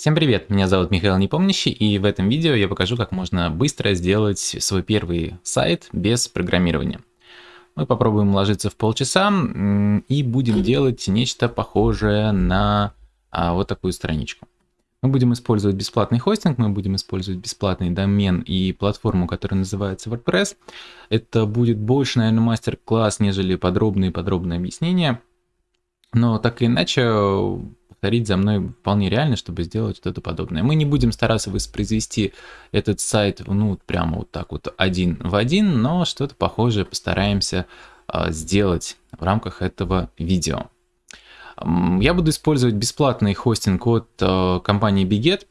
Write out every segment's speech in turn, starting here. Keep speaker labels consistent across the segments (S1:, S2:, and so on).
S1: Всем привет, меня зовут Михаил Непомнящий, и в этом видео я покажу, как можно быстро сделать свой первый сайт без программирования. Мы попробуем ложиться в полчаса и будем делать нечто похожее на а, вот такую страничку. Мы будем использовать бесплатный хостинг, мы будем использовать бесплатный домен и платформу, которая называется WordPress. Это будет больше, наверное, мастер-класс, нежели подробные-подробные объяснения. Но так или иначе, повторить за мной вполне реально, чтобы сделать что-то подобное. Мы не будем стараться воспроизвести этот сайт, ну, прямо вот так вот один в один, но что-то похожее постараемся а, сделать в рамках этого видео. Я буду использовать бесплатный хостинг от а, компании Biget.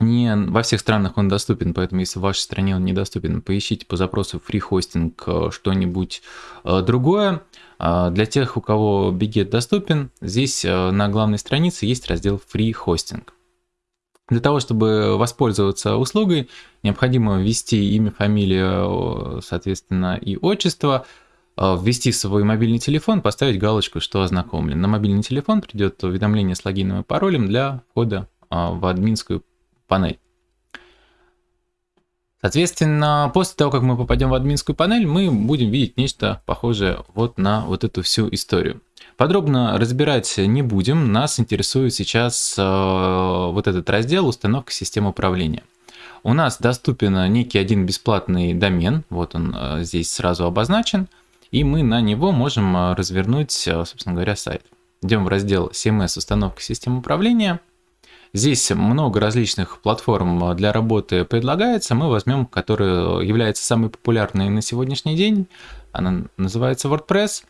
S1: Не во всех странах он доступен, поэтому если в вашей стране он недоступен, поищите по запросу free hosting а, что-нибудь другое. А, для тех, у кого Biget доступен, здесь э, на главной странице есть раздел Free Hosting. Для того, чтобы воспользоваться услугой, необходимо ввести имя, фамилию, соответственно, и отчество, э, ввести свой мобильный телефон, поставить галочку, что ознакомлен. На мобильный телефон придет уведомление с логином и паролем для входа э, в админскую панель. Соответственно, после того, как мы попадем в админскую панель, мы будем видеть нечто похожее вот на вот эту всю историю. Подробно разбирать не будем, нас интересует сейчас э, вот этот раздел «Установка системы управления». У нас доступен некий один бесплатный домен, вот он э, здесь сразу обозначен, и мы на него можем э, развернуть, собственно говоря, сайт. Идем в раздел CMS «Установка системы управления», Здесь много различных платформ для работы предлагается. Мы возьмем, которая является самой популярной на сегодняшний день. Она называется WordPress.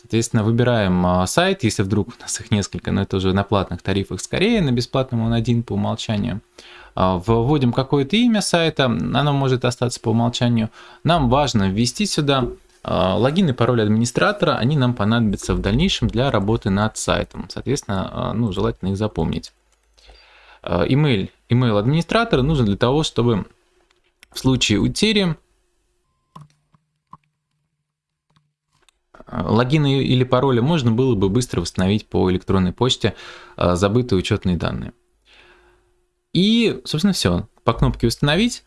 S1: Соответственно, выбираем а, сайт, если вдруг у нас их несколько, но это уже на платных тарифах скорее, на бесплатном он один по умолчанию. А, вводим какое-то имя сайта, оно может остаться по умолчанию. Нам важно ввести сюда а, логин и пароль администратора, они нам понадобятся в дальнейшем для работы над сайтом. Соответственно, ну, желательно их запомнить. Email, э, email администратора нужен для того, чтобы в случае утери э, логины или пароли можно было бы быстро восстановить по электронной почте э, забытые учетные данные. И, собственно, все. По кнопке «Установить»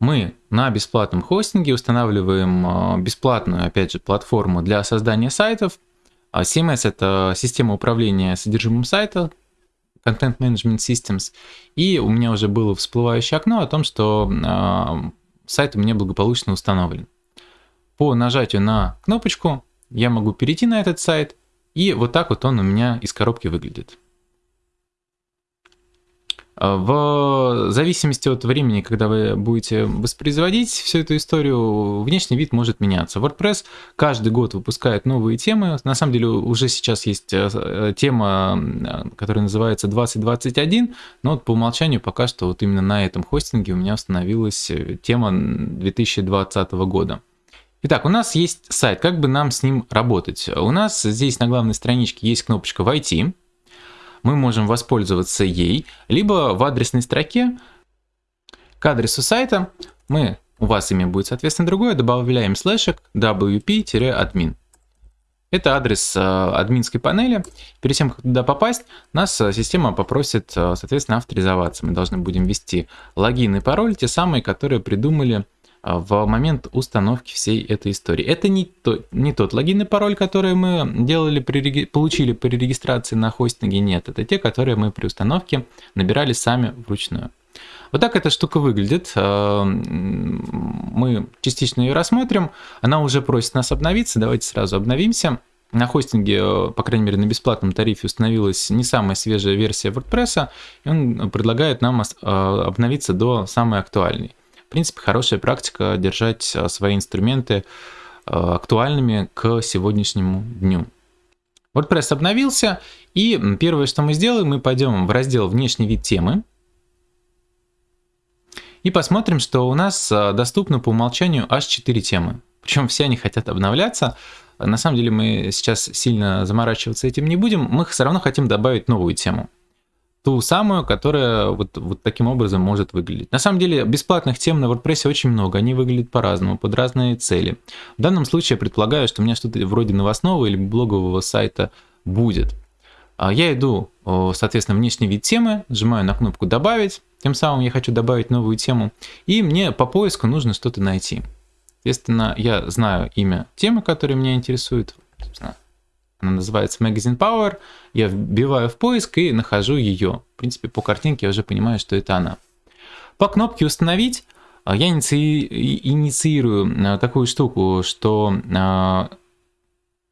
S1: мы на бесплатном хостинге устанавливаем бесплатную, опять же, платформу для создания сайтов. CMS – это система управления содержимым сайта, Content Management Systems, и у меня уже было всплывающее окно о том, что э, сайт у меня благополучно установлен. По нажатию на кнопочку я могу перейти на этот сайт, и вот так вот он у меня из коробки выглядит. А, в зависимости от времени, когда вы будете воспроизводить всю эту историю, внешний вид может меняться. WordPress каждый год выпускает новые темы. На самом деле уже сейчас есть э, э, тема, которая называется 2021, но вот по умолчанию пока что вот именно на этом хостинге у меня установилась э, тема 2020 года. Итак, у нас есть сайт, как бы нам с ним работать? У нас здесь на главной страничке есть кнопочка «Войти», мы можем воспользоваться ей, либо в адресной строке к адресу сайта мы, у вас имя будет соответственно другое, добавляем слэшек wp-admin. Это адрес э, админской панели. Перед тем, как туда попасть, нас э, система попросит, э, соответственно, авторизоваться. Мы должны будем ввести логин и пароль, те самые, которые придумали в момент установки всей этой истории. Это не, то, не тот логин и пароль, который мы делали при, получили при регистрации на хостинге, нет. Это те, которые мы при установке набирали сами вручную. Вот так эта штука выглядит. А, мы частично ее рассмотрим. Она уже просит нас обновиться. Давайте сразу обновимся. На хостинге, по крайней мере на бесплатном тарифе, установилась не самая свежая версия WordPress, и он предлагает нам а, обновиться до самой актуальной принципе, хорошая практика держать а, свои инструменты а, актуальными к сегодняшнему дню. WordPress обновился, и первое, что мы сделаем, мы пойдем в раздел «Внешний вид темы», и посмотрим, что у нас а, доступно по умолчанию аж 4 темы. Причем все они хотят обновляться. На самом деле мы сейчас сильно заморачиваться этим не будем, мы все равно хотим добавить новую тему ту самую, которая вот, вот таким образом может выглядеть. На самом деле бесплатных тем на WordPress очень много, они выглядят по-разному, под разные цели. В данном случае я предполагаю, что у меня что-то вроде новостного или блогового сайта будет. Я иду, соответственно, внешний вид темы, нажимаю на кнопку «Добавить», тем самым я хочу добавить новую тему, и мне по поиску нужно что-то найти. Соответственно, я знаю имя темы, которая меня интересует. Собственно, она называется Magazine Power. Я вбиваю в поиск и нахожу ее. В принципе, по картинке я уже понимаю, что это она. По кнопке «Установить» я инициирую такую штуку, что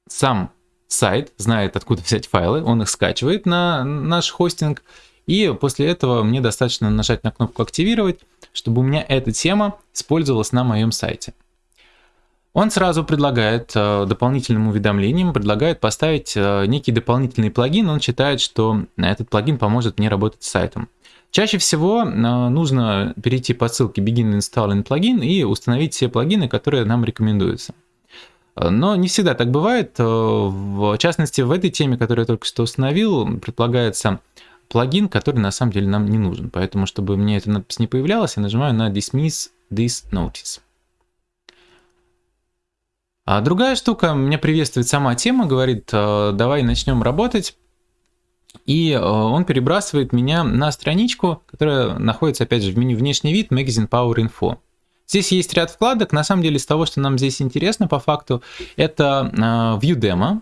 S1: сам сайт знает, откуда взять файлы, он их скачивает на наш хостинг, и после этого мне достаточно нажать на кнопку «Активировать», чтобы у меня эта тема использовалась на моем сайте. Он сразу предлагает э, дополнительным уведомлением, предлагает поставить э, некий дополнительный плагин. Он считает, что этот плагин поможет мне работать с сайтом. Чаще всего э, нужно перейти по ссылке Begin Installing Plugin и установить все плагины, которые нам рекомендуются. Но не всегда так бывает. В частности, в этой теме, которую я только что установил, предполагается плагин, который на самом деле нам не нужен. Поэтому, чтобы мне эта надпись не появлялась, я нажимаю на Dismiss this notice. А другая штука, меня приветствует сама тема, говорит, «Э, давай начнем работать. И э, он перебрасывает меня на страничку, которая находится, опять же, в меню «Внешний вид» Magazine Power Info. Здесь есть ряд вкладок. На самом деле, из того, что нам здесь интересно по факту, это э, View Demo.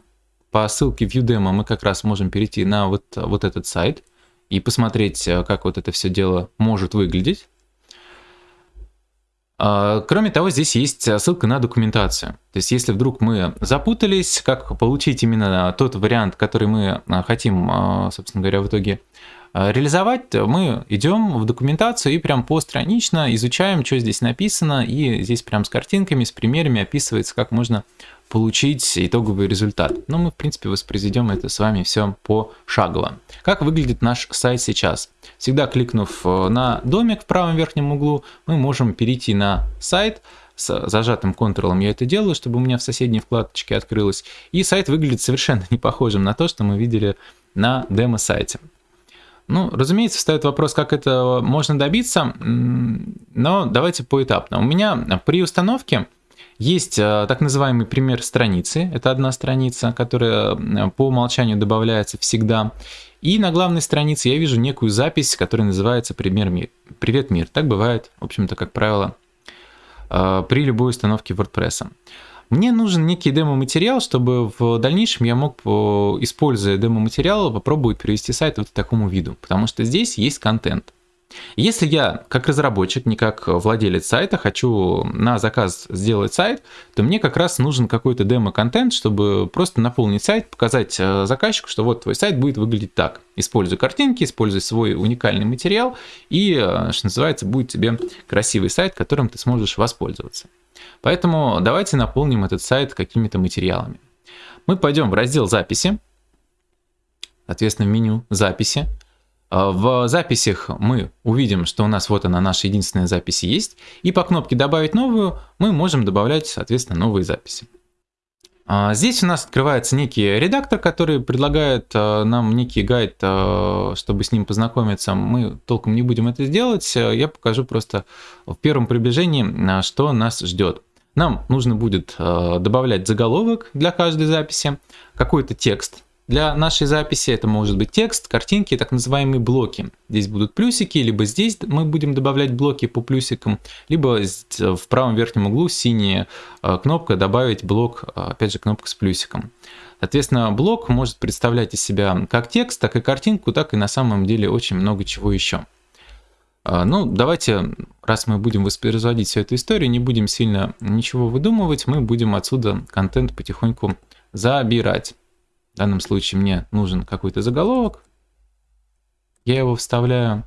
S1: По ссылке View Demo мы как раз можем перейти на вот, вот этот сайт и посмотреть, как вот это все дело может выглядеть. А, кроме того, здесь есть ссылка на документацию. То есть, если вдруг мы запутались, как получить именно тот вариант, который мы э, хотим, э, собственно говоря, в итоге реализовать, мы идем в документацию и прям постранично изучаем, что здесь написано, и здесь прям с картинками, с примерами описывается, как можно получить итоговый результат. Но мы, в принципе, воспроизведем это с вами все пошагово. Как выглядит наш сайт сейчас? Всегда кликнув э, на домик в правом верхнем углу, мы можем перейти на сайт, с зажатым контролом я это делаю, чтобы у меня в соседней вкладочке открылось. И сайт выглядит совершенно не похожим на то, что мы видели на демо-сайте. Ну, разумеется, встает вопрос, как это можно добиться, но давайте поэтапно. У меня при установке есть э, так называемый пример страницы. Это одна страница, которая э, по умолчанию добавляется всегда. И на главной странице я вижу некую запись, которая называется «Пример мир». «Привет, мир». Так бывает, в общем-то, как правило, э, при любой установке WordPress. Мне нужен некий демо-материал, чтобы в дальнейшем я мог, используя демо-материал, попробовать привести сайт вот к такому виду, потому что здесь есть контент. Если я как разработчик, не как владелец сайта, хочу на заказ сделать сайт, то мне как раз нужен какой-то демо-контент, чтобы просто наполнить сайт, показать э, заказчику, что вот твой сайт будет выглядеть так. Используй картинки, используй свой уникальный материал, и, э, что называется, будет тебе красивый сайт, которым ты сможешь воспользоваться. Поэтому давайте наполним этот сайт какими-то материалами. Мы пойдем в раздел записи, соответственно, в меню записи. А, в записях мы увидим, что у нас вот она, наша единственная запись есть, и по кнопке «Добавить новую» мы можем добавлять, соответственно, новые записи. А, здесь у нас открывается некий редактор, который предлагает а, нам некий гайд, чтобы с ним познакомиться. Мы толком не будем это сделать, я покажу просто в первом приближении, что нас ждет. Нам нужно будет добавлять заголовок для каждой записи, какой-то текст, для нашей записи это может быть текст, картинки, так называемые блоки. Здесь будут плюсики, либо здесь мы будем добавлять блоки по плюсикам, либо в правом верхнем углу синяя э, кнопка «Добавить блок», э, опять же кнопка с плюсиком. Соответственно, блок может представлять из себя как текст, так и картинку, так и на самом деле очень много чего еще. Э, ну, давайте, раз мы будем воспроизводить всю эту историю, не будем сильно ничего выдумывать, мы будем отсюда контент потихоньку забирать. В данном случае мне нужен какой-то заголовок. Я его вставляю.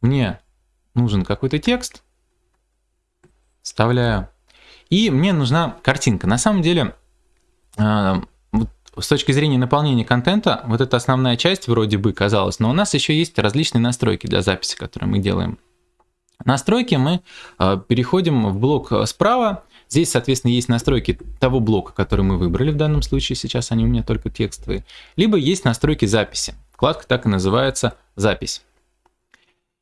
S1: Мне нужен какой-то текст. Вставляю. И мне нужна картинка. На самом деле, э, с точки зрения наполнения контента, вот эта основная часть вроде бы казалась, но у нас еще есть различные настройки для записи, которые мы делаем. Настройки мы э, переходим в блок справа, Здесь, соответственно, есть настройки того блока, который мы выбрали в данном случае, сейчас они у меня только текстовые, либо есть настройки записи. Вкладка так и называется «Запись».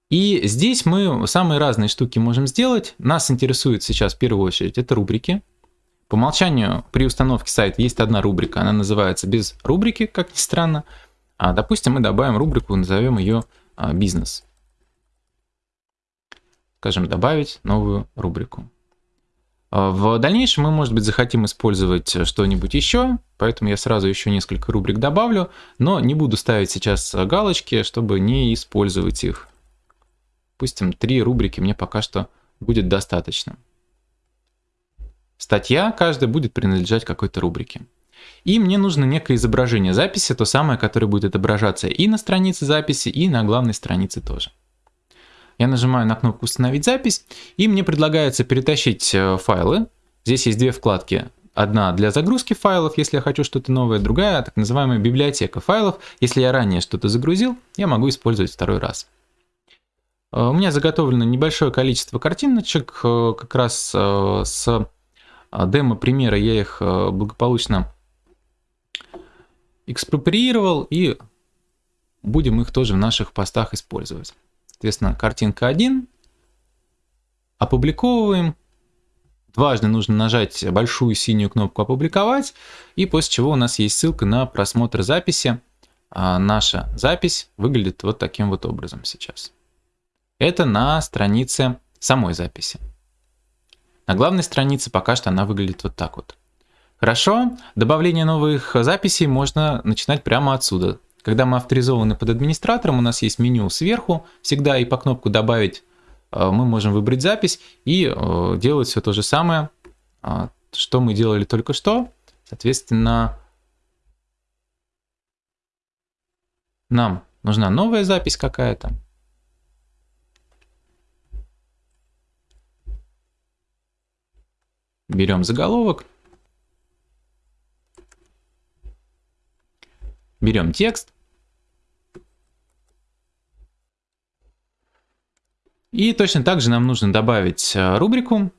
S1: И здесь мы самые разные штуки можем сделать. Нас интересует сейчас в первую очередь это рубрики. По умолчанию при установке сайта есть одна рубрика, она называется без рубрики, как ни странно. А, допустим, мы добавим рубрику, назовем ее а, «Бизнес». Скажем, добавить новую рубрику. В дальнейшем мы, может быть, захотим использовать что-нибудь еще, поэтому я сразу еще несколько рубрик добавлю, но не буду ставить сейчас галочки, чтобы не использовать их. Допустим, три рубрики мне пока что будет достаточно. Статья каждая будет принадлежать какой-то рубрике. И мне нужно некое изображение записи, то самое, которое будет отображаться и на странице записи, и на главной странице тоже. Я нажимаю на кнопку «Установить запись», и мне предлагается перетащить э, файлы. Здесь есть две вкладки. Одна для загрузки файлов, если я хочу что-то новое, другая так называемая библиотека файлов. Если я ранее что-то загрузил, я могу использовать второй раз. Э, у меня заготовлено небольшое количество картиночек, э, как раз с демо-примера я их благополучно экспроприировал и будем их тоже в наших постах использовать. Соответственно, картинка 1. Опубликовываем. Дважды нужно нажать большую синюю кнопку «Опубликовать», и после чего у нас есть ссылка на просмотр записи. А наша запись выглядит вот таким вот образом сейчас. Это на странице самой записи. На главной странице пока что она выглядит вот так вот. Хорошо, добавление новых записей можно начинать прямо отсюда. Когда мы авторизованы под администратором, у нас есть меню сверху, всегда и по кнопку «Добавить» э, мы можем выбрать запись и э, делать все то же самое, э, что мы делали только что. Соответственно, нам нужна новая запись какая-то. Берем заголовок. Берем текст. И точно так же нам нужно добавить э, рубрику.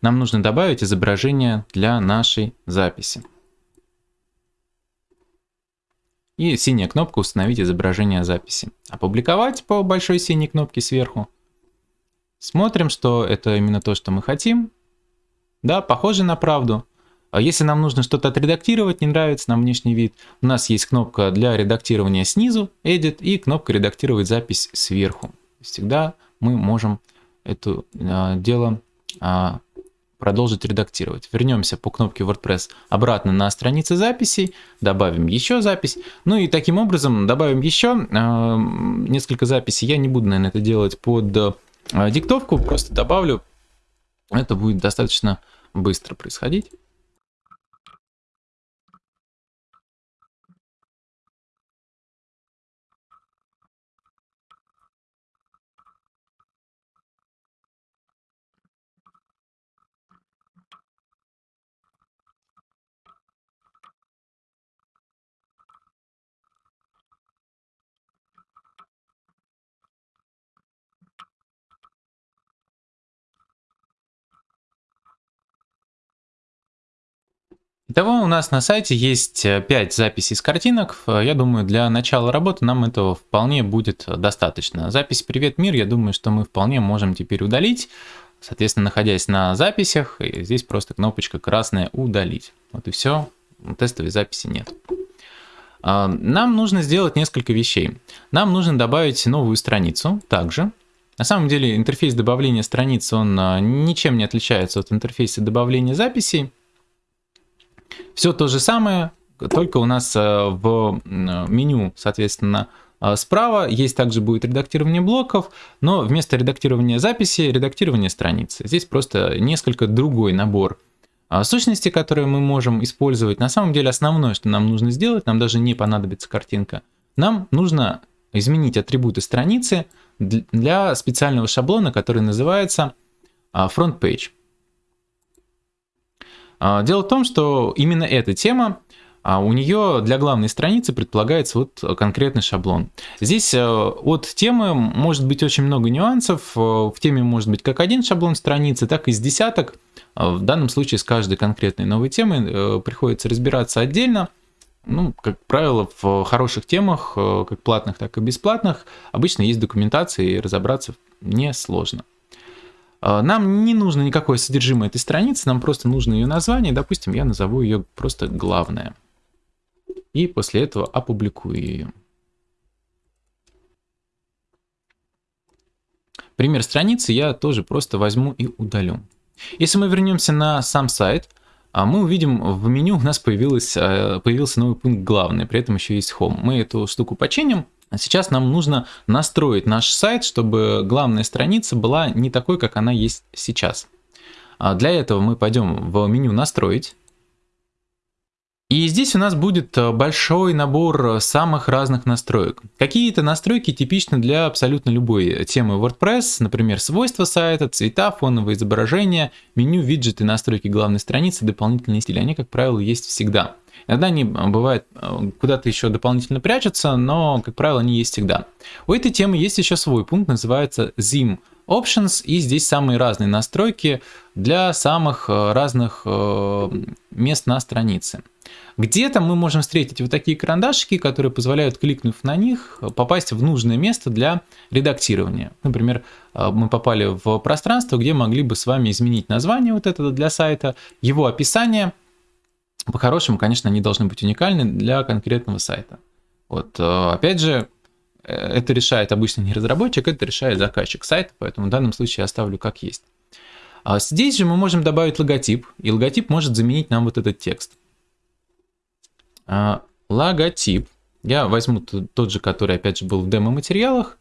S1: Нам нужно добавить изображение для нашей записи. И синяя кнопка «Установить изображение записи». Опубликовать по большой синей кнопке сверху. Смотрим, что это именно то, что мы хотим. Да, похоже на правду. А если нам нужно что-то отредактировать, не нравится нам внешний вид, у нас есть кнопка для редактирования снизу, Edit, и кнопка редактировать запись сверху. Всегда мы можем это а, дело а, продолжить редактировать. Вернемся по кнопке WordPress обратно на странице записей, добавим еще запись. Ну и таким образом добавим еще а, несколько записей. Я не буду, наверное, это делать под а, диктовку, просто добавлю. Это будет достаточно быстро происходить. Итого у нас на сайте есть 5 э, записей с картинок. Э, я думаю, для начала работы нам этого вполне будет достаточно. Запись «Привет, мир» я думаю, что мы вполне можем теперь удалить. Соответственно, находясь на записях, здесь просто кнопочка красная «Удалить». Вот и все, тестовой записи нет. Нам нужно сделать несколько вещей. Нам нужно добавить новую страницу также. На самом деле интерфейс добавления страниц, он ничем не отличается от интерфейса добавления записей. Все то же самое, только у нас э, в меню, соответственно, э, справа есть также будет редактирование блоков, но вместо редактирования записи, редактирование страницы. Здесь просто несколько другой набор э, сущностей, которые мы можем использовать. На самом деле основное, что нам нужно сделать, нам даже не понадобится картинка. Нам нужно изменить атрибуты страницы для специального шаблона, который называется front page. А, дело в том, что именно эта тема, а, у нее для главной страницы предполагается вот конкретный шаблон. Здесь э, от темы может быть очень много нюансов. Э, в теме может быть как один шаблон страницы, так и с десяток. А, в данном случае с каждой конкретной новой темой э, приходится разбираться отдельно. Ну, как правило, в хороших темах, как платных, так и бесплатных, обычно есть документация, и разобраться несложно. А, нам не нужно никакое содержимое этой страницы, нам просто нужно ее название. Допустим, я назову ее просто «Главное». и после этого опубликую ее. Пример страницы я тоже просто возьму и удалю. Если мы вернемся на сам сайт, а мы увидим в меню у нас появилось, э, появился новый пункт главный, при этом еще есть Home. Мы эту штуку починим. А сейчас нам нужно настроить наш сайт, чтобы главная страница была не такой, как она есть сейчас. А для этого мы пойдем в меню «Настроить». И здесь у нас будет э, большой набор самых разных настроек. Какие-то настройки типичны для абсолютно любой темы WordPress, например, свойства сайта, цвета, фоновые изображения, меню, виджеты, настройки главной страницы, дополнительные стили. Они, как правило, есть всегда. Иногда они, э, бывает, э, куда-то еще дополнительно прячутся, но, как правило, они есть всегда. У этой темы есть еще свой пункт, называется Zim Options, и здесь самые разные настройки для самых разных мест на странице. Где-то мы можем встретить вот такие карандашики, которые позволяют, кликнув на них, попасть в нужное место для редактирования. Например, э, мы попали в пространство, где могли бы с вами изменить название вот этого для сайта, его описание. По-хорошему, конечно, они должны быть уникальны для конкретного сайта. Вот, э, опять же, э, это решает обычно не разработчик, это решает заказчик сайта, поэтому в данном случае я оставлю как есть. А здесь же мы можем добавить логотип, и логотип может заменить нам вот этот текст. А, логотип. Я возьму тот же, который опять же был в демо-материалах.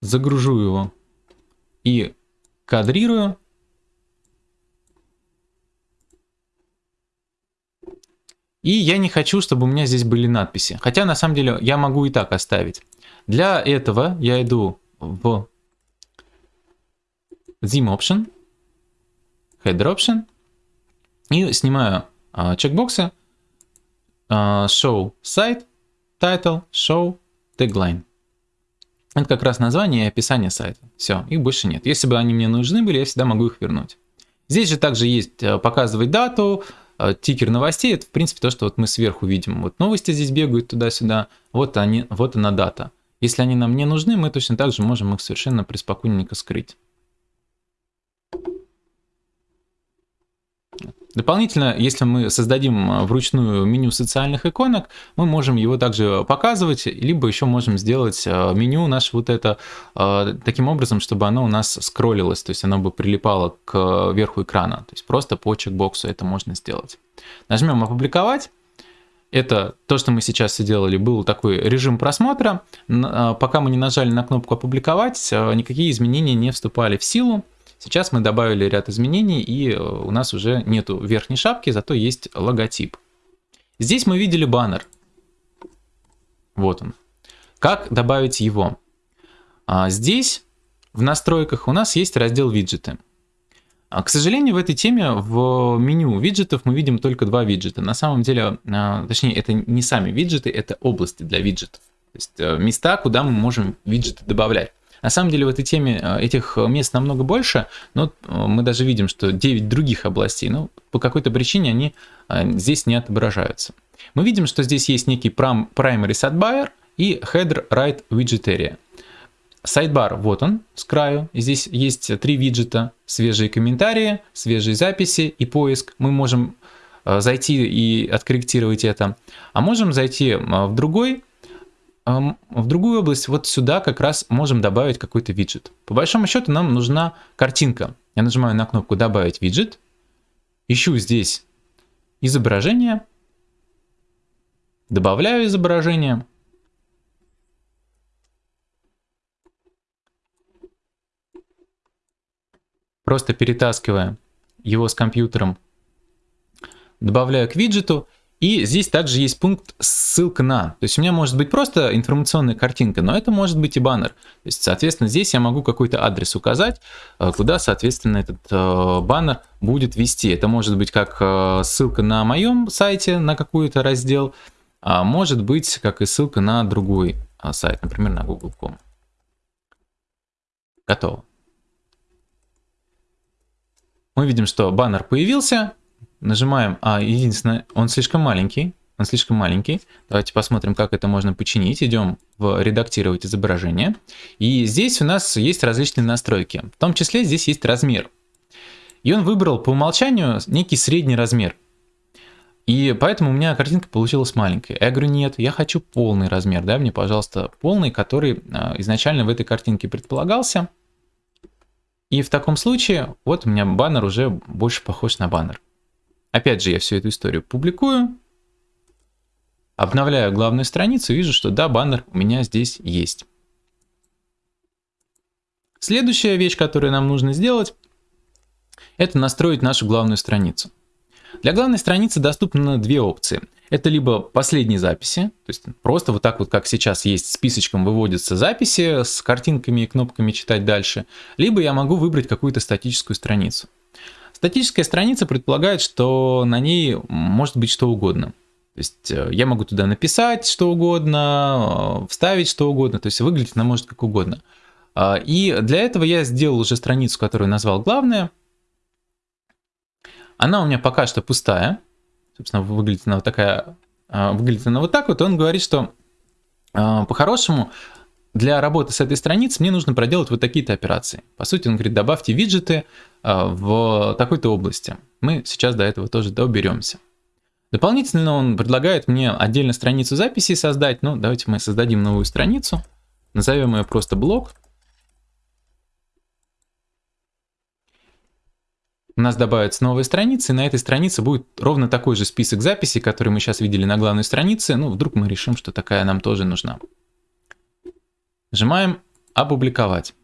S1: Загружу его и кадрирую. И я не хочу, чтобы у меня здесь были надписи. Хотя на самом деле я могу и так оставить. Для этого я иду в Zim Option, Header Option и снимаю а, чекбоксы uh, show site, title, show, tagline. Это как раз название и описание сайта. Все, их больше нет. Если бы они мне нужны были, я всегда могу их вернуть. Здесь же также есть э, показывать дату, тикер новостей. Это, в принципе, то, что вот мы сверху видим. Вот новости здесь бегают туда-сюда. Вот, они, вот она дата. Если они нам не нужны, мы точно так же можем их совершенно преспокойненько скрыть. Дополнительно, если мы создадим а, вручную меню социальных иконок, мы можем его также показывать, либо еще можем сделать а, меню наше вот это а, таким образом, чтобы оно у нас скроллилось, то есть оно бы прилипало к верху экрана. То есть просто по чекбоксу это можно сделать. Нажмем «Опубликовать». Это то, что мы сейчас сделали, был такой режим просмотра. Пока мы не нажали на кнопку «Опубликовать», никакие изменения не вступали в силу. Сейчас мы добавили ряд изменений, и э, у нас уже нету верхней шапки, зато есть логотип. Здесь мы видели баннер. Вот он. Как добавить его? А здесь в настройках у нас есть раздел виджеты. А, к сожалению, в этой теме в меню виджетов мы видим только два виджета. На самом деле, а, точнее, это не сами виджеты, это области для виджетов. То есть э, места, куда мы можем виджеты добавлять. На самом деле в этой теме э, этих мест намного больше, но э, мы даже видим, что 9 других областей, но по какой-то причине они э, здесь не отображаются. Мы видим, что здесь есть некий primary sidebar и header right widget area. Сайдбар, вот он, с краю. Здесь есть три виджета, свежие комментарии, свежие записи и поиск. Мы можем зайти и откорректировать это. А можем зайти в другой в другую область, вот сюда как раз можем добавить какой-то виджет. По большому счету нам нужна картинка. Я нажимаю на кнопку «Добавить виджет», ищу здесь изображение, добавляю изображение, просто перетаскивая его с компьютером, добавляю к виджету и здесь также есть пункт ссылка на. То есть у меня может быть просто информационная картинка, но это может быть и баннер. То есть, соответственно, здесь я могу какой-то адрес указать, э, куда, соответственно, этот э, баннер будет вести. Это может быть как э, ссылка на моем сайте, на какой-то раздел, а может быть как и ссылка на другой сайт, например, на google.com. Готово. Мы видим, что баннер появился, Нажимаем, а, единственное, он слишком маленький, он слишком маленький. Давайте посмотрим, как это можно починить. Идем в «Редактировать изображение». И здесь у нас есть различные настройки. В том числе здесь есть размер. И он выбрал по умолчанию некий средний размер. И поэтому у меня картинка получилась маленькая. Я говорю, нет, я хочу полный размер, дай мне, пожалуйста, полный, который а, изначально в этой картинке предполагался. И в таком случае, вот у меня баннер уже больше похож на баннер. Опять же, я всю эту историю публикую, обновляю главную страницу, вижу, что да, баннер у меня здесь есть. Следующая вещь, которую нам нужно сделать, это настроить нашу главную страницу. Для главной страницы доступны две опции. Это либо последние записи, то есть просто вот так вот, как сейчас есть списочком выводятся записи с картинками и кнопками читать дальше, либо я могу выбрать какую-то статическую страницу. Статическая страница предполагает, что на ней может быть что угодно. То есть э, я могу туда написать что угодно, э, вставить что угодно, то есть выглядит она может как угодно. А, и для этого я сделал уже страницу, которую назвал главная, она у меня пока что пустая. Собственно, выглядит она вот такая, а, выглядит она вот так вот. Он говорит, что а, по-хорошему для работы с этой страницей мне нужно проделать вот такие-то операции. По сути, он говорит, добавьте виджеты а, в такой-то области. Мы сейчас до этого тоже доберемся. Дополнительно он предлагает мне отдельно страницу записи создать. Ну, давайте мы создадим новую страницу. Назовем ее просто блок. у нас добавятся новые страницы, и на этой странице будет ровно такой же список записей, который мы сейчас видели на главной странице. Ну, вдруг мы решим, что такая нам тоже нужна. Нажимаем «Опубликовать».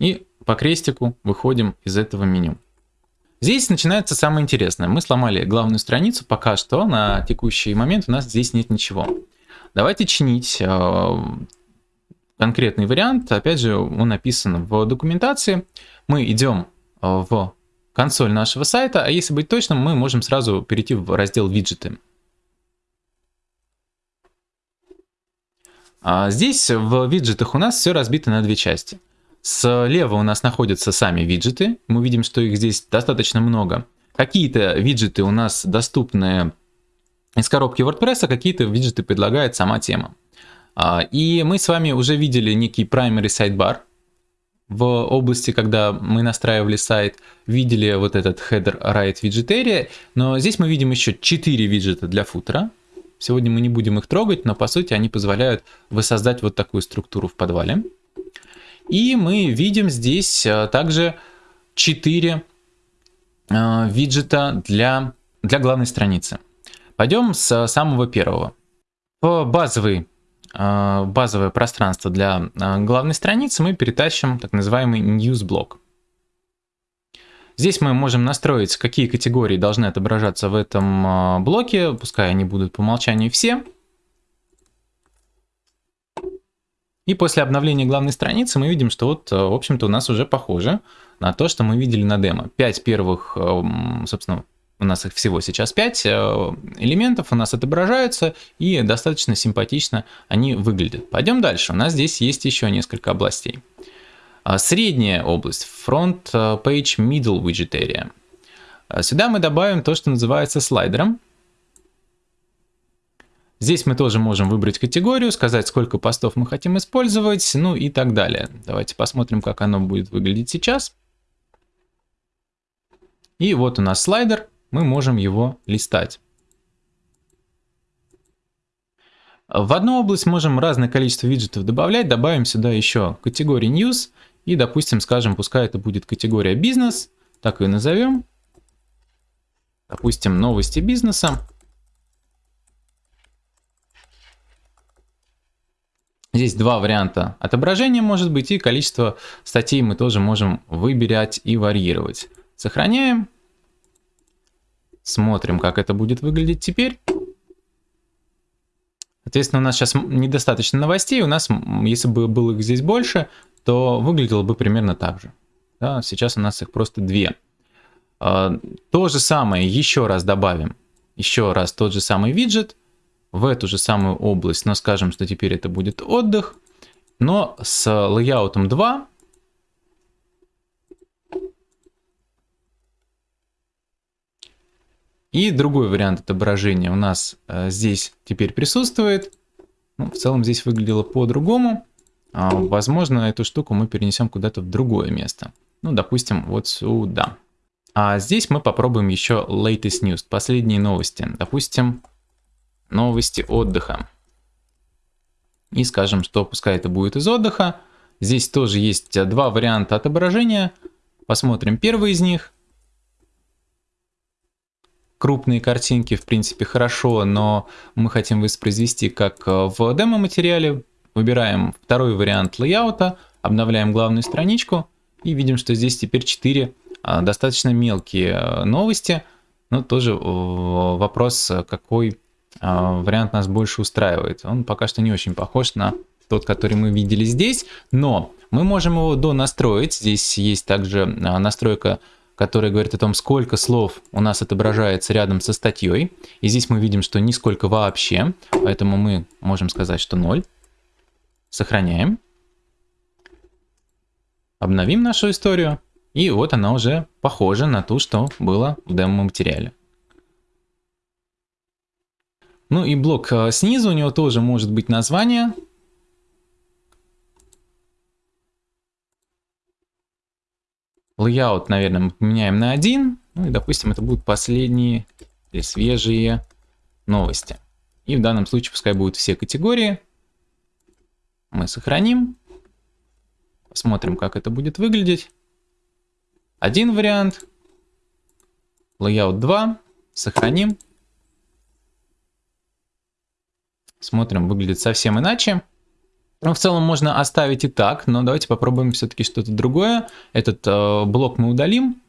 S1: И по крестику выходим из этого меню. Здесь начинается самое интересное. Мы сломали главную страницу, пока что на текущий момент у нас здесь нет ничего. Давайте чинить э, конкретный вариант, опять же, он написан в документации. Мы идем э, в консоль нашего сайта, а если быть точным, мы можем сразу перейти в раздел виджеты. Здесь в виджетах у нас все разбито на две части. Слева у нас находятся сами виджеты, мы видим, что их здесь достаточно много. Какие-то виджеты у нас доступны из коробки WordPress, а какие-то виджеты предлагает сама тема. А, и мы с вами уже видели некий primary sidebar в области, когда мы настраивали сайт, видели вот этот header right widget area, но здесь мы видим еще 4 виджета для футера. Сегодня мы не будем их трогать, но по сути они позволяют воссоздать вот такую структуру в подвале. И мы видим здесь а, также 4 а, виджета для, для главной страницы. Пойдем с самого первого. Базовый а, базовое пространство для главной страницы, мы перетащим так называемый news блок. Здесь мы можем настроить, какие категории должны отображаться в этом а, блоке, пускай они будут по умолчанию все. И после обновления главной страницы мы видим, что вот, в общем-то, у нас уже похоже на то, что мы видели на демо. Пять первых, собственно, у нас их всего сейчас 5 э, элементов у нас отображаются и достаточно симпатично они выглядят. Пойдем дальше. У нас здесь есть еще несколько областей. А, средняя область, Front э, Page Middle Widget Area. А, сюда мы добавим то, что называется слайдером. Здесь мы тоже можем выбрать категорию, сказать, сколько постов мы хотим использовать, ну и так далее. Давайте посмотрим, как оно будет выглядеть сейчас. И вот у нас слайдер мы можем его листать. В одну область можем разное количество виджетов добавлять. Добавим сюда еще категорию News. И, допустим, скажем, пускай это будет категория бизнес. Так и назовем. Допустим, новости бизнеса. Здесь два варианта отображения может быть, и количество статей мы тоже можем выбирать и варьировать. Сохраняем. Смотрим, как это будет выглядеть теперь. Соответственно, у нас сейчас недостаточно новостей. У нас, если бы было их здесь больше, то выглядело бы примерно так же. Да, сейчас у нас их просто две. А, то же самое еще раз добавим. Еще раз тот же самый виджет в эту же самую область. Но скажем, что теперь это будет отдых. Но с лейаутом 2 И другой вариант отображения у нас э, здесь теперь присутствует. Ну, в целом здесь выглядело по-другому. А, возможно, эту штуку мы перенесем куда-то в другое место. Ну, допустим, вот сюда. А здесь мы попробуем еще latest news, последние новости. Допустим, новости отдыха. И скажем, что пускай это будет из отдыха. Здесь тоже есть два варианта отображения. Посмотрим первый из них. Крупные картинки, в принципе, хорошо, но мы хотим воспроизвести как в демо-материале. Выбираем второй вариант лейаута, обновляем главную страничку и видим, что здесь теперь 4 а, достаточно мелкие а, новости, но тоже вопрос, какой а, вариант нас больше устраивает. Он пока что не очень похож на тот, который мы видели здесь, но мы можем его донастроить. Здесь есть также настройка, которая говорит о том, сколько слов у нас отображается рядом со статьей. И здесь мы видим, что нисколько вообще, поэтому мы можем сказать, что 0. Сохраняем. Обновим нашу историю. И вот она уже похожа на ту, что было в демо-материале. Ну и блок э, снизу, у него тоже может быть название. Layout, наверное, мы поменяем на один. Ну и, допустим, это будут последние или свежие новости. И в данном случае пускай будут все категории. Мы сохраним. Посмотрим, как это будет выглядеть. Один вариант. Layout 2. Сохраним. Смотрим, выглядит совсем иначе. Ну, в целом можно оставить и так, но давайте попробуем все-таки что-то другое. Этот э, блок мы удалим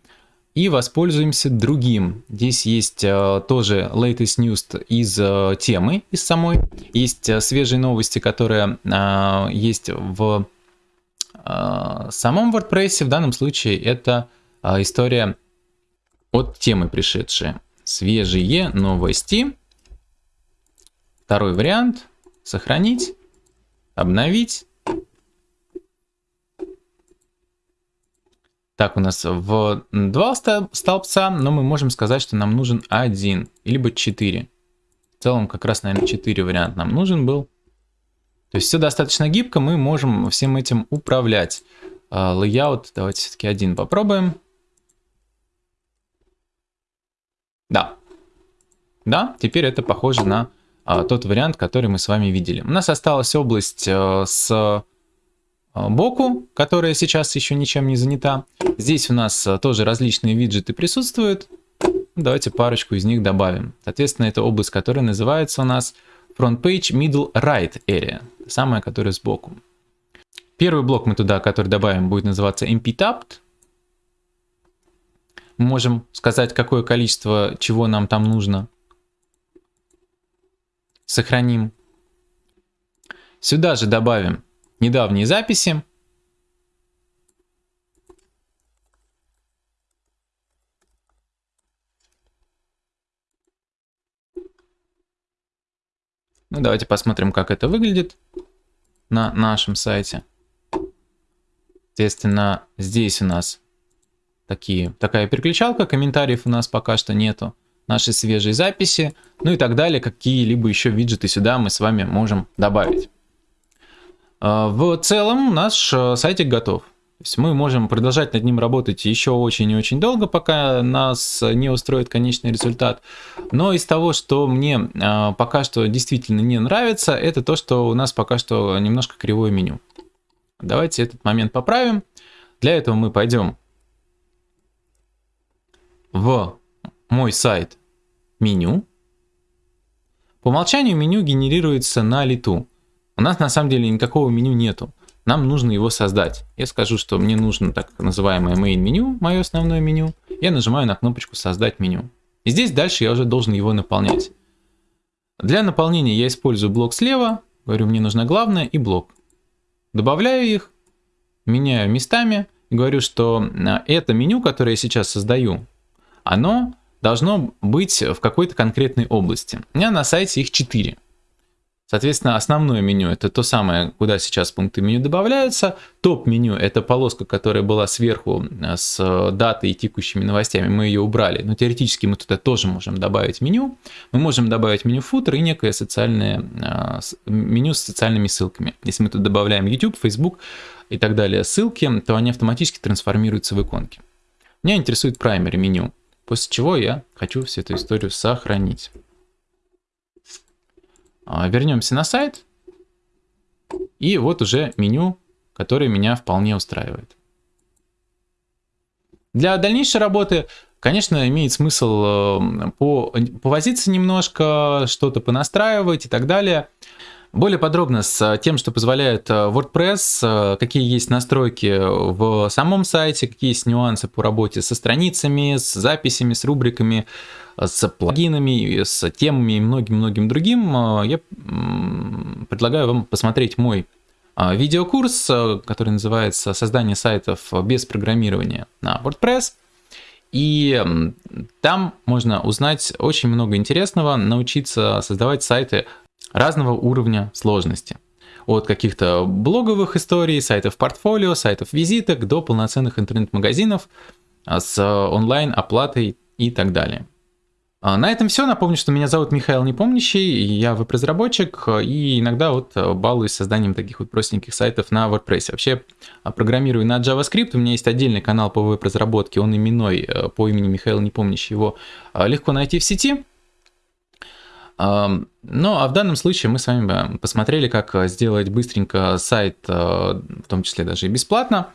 S1: и воспользуемся другим. Здесь есть э, тоже latest news из э, темы, из самой. Есть э, свежие новости, которые э, есть в э, самом WordPress. В данном случае это а, история от темы пришедшая. Свежие новости. Второй вариант. Сохранить. Обновить. Так, у нас в два столбца, но мы можем сказать, что нам нужен один, либо 4. В целом, как раз, наверное, 4 варианта нам нужен был. То есть все достаточно гибко, мы можем всем этим управлять. Layout, давайте все-таки один попробуем. Да. Да, теперь это похоже на а, тот вариант, который мы с вами видели. У нас осталась область а, с а, боку, которая сейчас еще ничем не занята. Здесь у нас а, тоже различные виджеты присутствуют. Давайте парочку из них добавим. Соответственно, это область, которая называется у нас Front Page Middle Right Area. Самая, которая сбоку. Первый блок мы туда, который добавим, будет называться MP Tapped можем сказать, какое количество чего нам там нужно. Сохраним. Сюда же добавим недавние записи. Ну, давайте посмотрим, как это выглядит на нашем сайте. Соответственно, здесь у нас такие, такая переключалка, комментариев у нас пока что нету, наши свежие записи, ну и так далее, какие-либо еще виджеты сюда мы с вами можем добавить. А, в целом наш э, сайтик готов. То есть мы можем продолжать над ним работать еще очень и очень долго, пока нас не устроит конечный результат. Но из того, что мне а, пока что действительно не нравится, это то, что у нас пока что немножко кривое меню. Давайте этот момент поправим. Для этого мы пойдем в мой сайт меню. По умолчанию меню генерируется на лету. У нас на самом деле никакого меню нету. Нам нужно его создать. Я скажу, что мне нужно так называемое main меню, мое основное меню. Я нажимаю на кнопочку создать меню. И здесь дальше я уже должен его наполнять. Для наполнения я использую блок слева. Говорю, мне нужно главное и блок. Добавляю их, меняю местами. Говорю, что а, это меню, которое я сейчас создаю, оно должно быть в какой-то конкретной области. У меня на сайте их 4. Соответственно, основное меню это то самое, куда сейчас пункты меню добавляются. Топ-меню это полоска, которая была сверху э, с датой и текущими новостями. Мы ее убрали, но теоретически мы туда тоже можем добавить меню. Мы можем добавить меню футер и некое социальное э, меню с социальными ссылками. Если мы тут добавляем YouTube, Facebook и так далее ссылки, то они автоматически трансформируются в иконки. Меня интересует primary меню, после чего я хочу всю эту историю сохранить. А, вернемся на сайт. И вот уже меню, которое меня вполне устраивает. Для дальнейшей работы, конечно, имеет смысл э, по, повозиться немножко, что-то понастраивать и так далее. Более подробно с тем, что позволяет э, WordPress, э, какие есть настройки в самом сайте, какие есть нюансы по работе со страницами, с записями, с рубриками, с плагинами, с темами и многим-многим другим, я предлагаю вам посмотреть мой видеокурс, э, который называется «Создание сайтов без программирования на WordPress». И там можно узнать очень много интересного, научиться создавать сайты разного уровня сложности. От каких-то блоговых историй, сайтов портфолио, сайтов визиток до полноценных интернет-магазинов с онлайн-оплатой и так далее. А, на этом все. Напомню, что меня зовут Михаил Непомнящий, я веб-разработчик и иногда вот балуюсь созданием таких вот простеньких сайтов на WordPress. Вообще а, программирую на JavaScript, у меня есть отдельный канал по веб-разработке, он именной по имени Михаил Непомнящий, его а, легко найти в сети. Ну, а в данном случае мы с вами посмотрели, как сделать быстренько сайт, э, в том числе даже и бесплатно.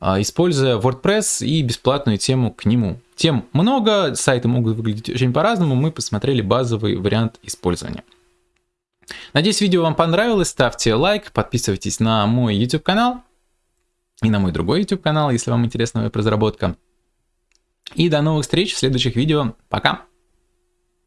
S1: А, используя WordPress и бесплатную тему к нему. Тем много, сайты могут выглядеть очень по-разному, мы посмотрели базовый вариант использования. Надеюсь, видео вам понравилось, ставьте лайк, подписывайтесь на мой YouTube канал и на мой другой YouTube канал, если вам интересна веб-разработка. И до новых встреч в следующих видео. Пока!